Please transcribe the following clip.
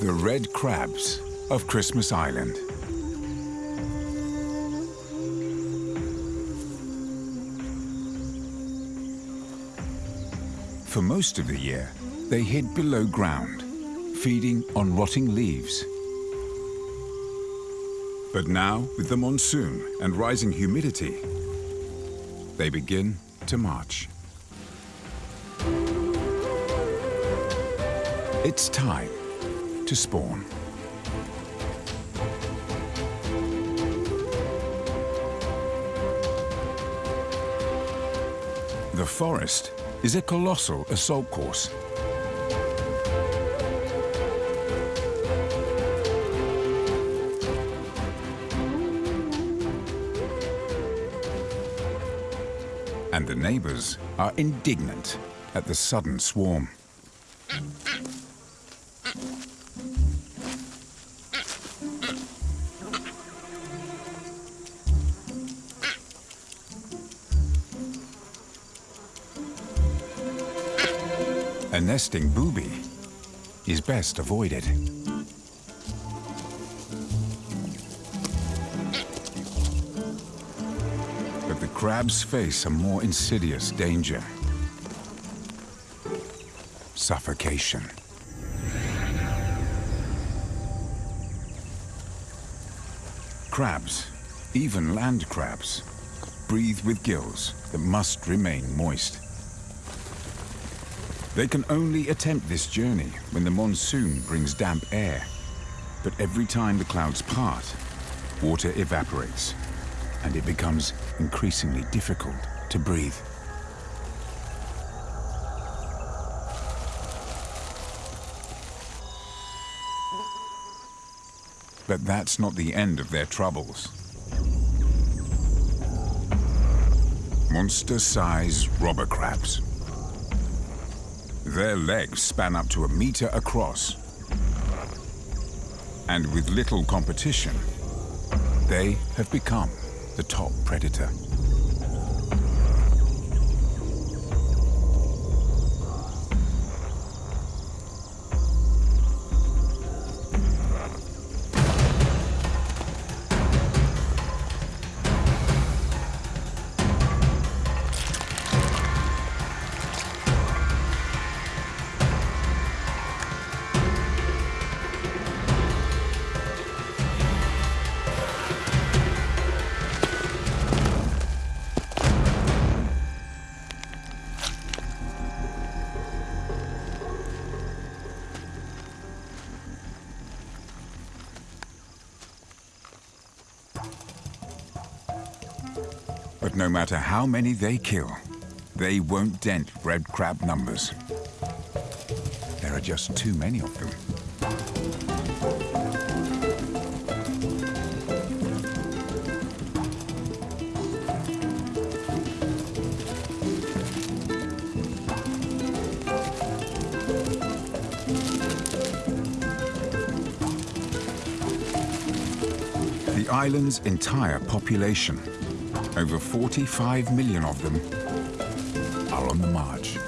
The red crabs of Christmas Island. For most of the year, they hid below ground, feeding on rotting leaves. But now, with the monsoon and rising humidity, they begin to march. It's time to spawn. The forest is a colossal assault course. And the neighbors are indignant at the sudden swarm. A nesting booby is best avoided. But the crabs face a more insidious danger. Suffocation. Crabs, even land crabs, breathe with gills that must remain moist. They can only attempt this journey when the monsoon brings damp air. But every time the clouds part, water evaporates, and it becomes increasingly difficult to breathe. But that's not the end of their troubles. Monster-sized robber crabs. Their legs span up to a meter across. And with little competition, they have become the top predator. But no matter how many they kill, they won't dent red crab numbers. There are just too many of them. The island's entire population, over 45 million of them, are on the march.